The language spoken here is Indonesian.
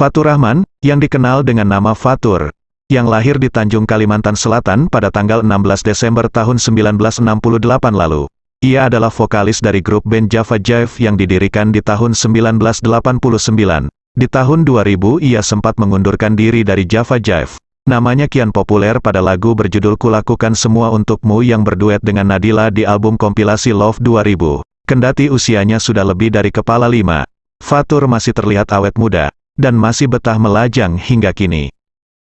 Fatur Rahman, yang dikenal dengan nama Fatur, yang lahir di Tanjung Kalimantan Selatan pada tanggal 16 Desember tahun 1968 lalu. Ia adalah vokalis dari grup band Java Jive yang didirikan di tahun 1989. Di tahun 2000 ia sempat mengundurkan diri dari Java Jive. Namanya kian populer pada lagu berjudul Kulakukan Semua Untukmu yang berduet dengan Nadila di album kompilasi Love 2000. Kendati usianya sudah lebih dari kepala lima, Fatur masih terlihat awet muda, dan masih betah melajang hingga kini.